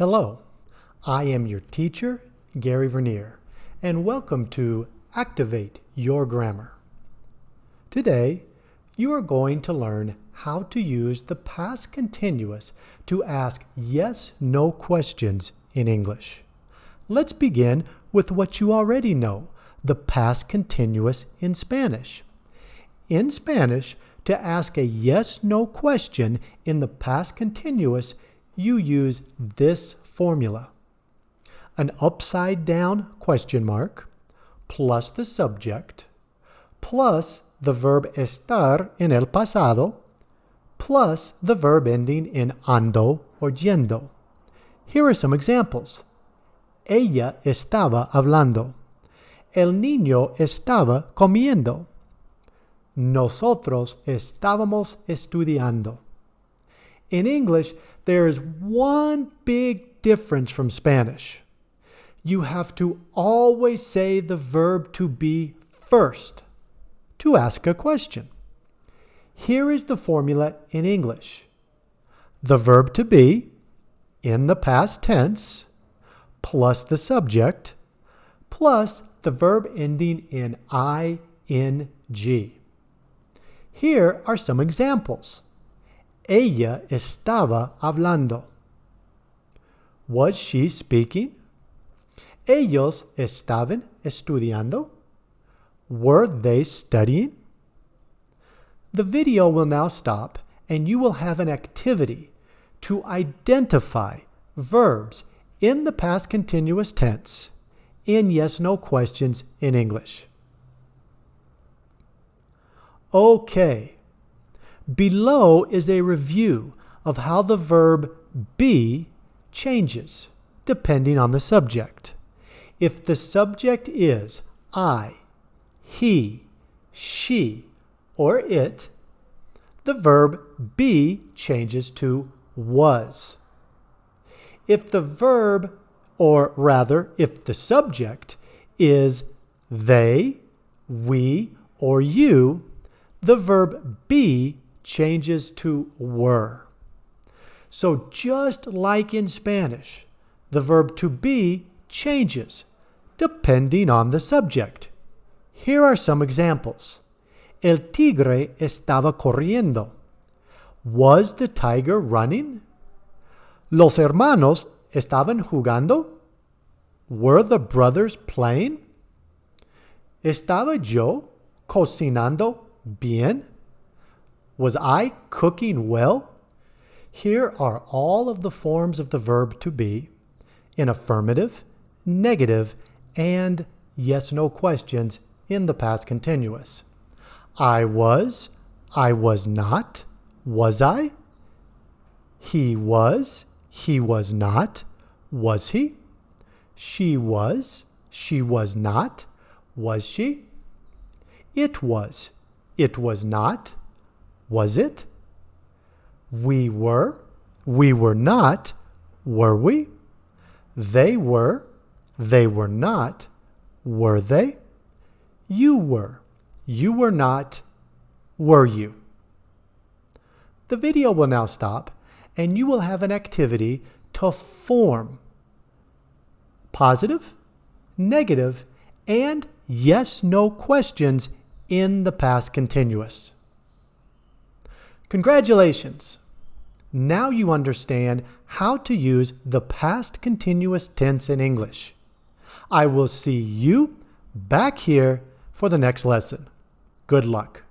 Hello, I am your teacher, Gary Vernier, and welcome to Activate Your Grammar. Today, you are going to learn how to use the past continuous to ask yes-no questions in English. Let's begin with what you already know, the past continuous in Spanish. In Spanish, to ask a yes-no question in the past continuous, you use this formula. An upside down question mark plus the subject plus the verb estar in el pasado plus the verb ending in ando or yendo. Here are some examples. Ella estaba hablando. El niño estaba comiendo. Nosotros estábamos estudiando. In English, there is one big difference from Spanish. You have to always say the verb to be first to ask a question. Here is the formula in English. The verb to be in the past tense plus the subject plus the verb ending in ing. Here are some examples. Ella estaba hablando. Was she speaking? Ellos estaban estudiando. Were they studying? The video will now stop and you will have an activity to identify verbs in the past continuous tense in yes-no questions in English. Okay. Below is a review of how the verb be changes depending on the subject. If the subject is I, he, she, or it, the verb be changes to was. If the verb, or rather, if the subject is they, we, or you, the verb be changes to were. So just like in Spanish, the verb to be changes depending on the subject. Here are some examples. El tigre estaba corriendo. Was the tiger running? Los hermanos estaban jugando. Were the brothers playing? ¿Estaba yo cocinando bien? Was I cooking well? Here are all of the forms of the verb to be in affirmative, negative, and yes-no questions in the past continuous. I was, I was not, was I? He was, he was not, was he? She was, she was not, was she? It was, it was not. Was it? We were. We were not. Were we? They were. They were not. Were they? You were. You were not. Were you? The video will now stop and you will have an activity to form positive, negative, and yes-no questions in the past continuous. Congratulations! Now you understand how to use the past continuous tense in English. I will see you back here for the next lesson. Good luck.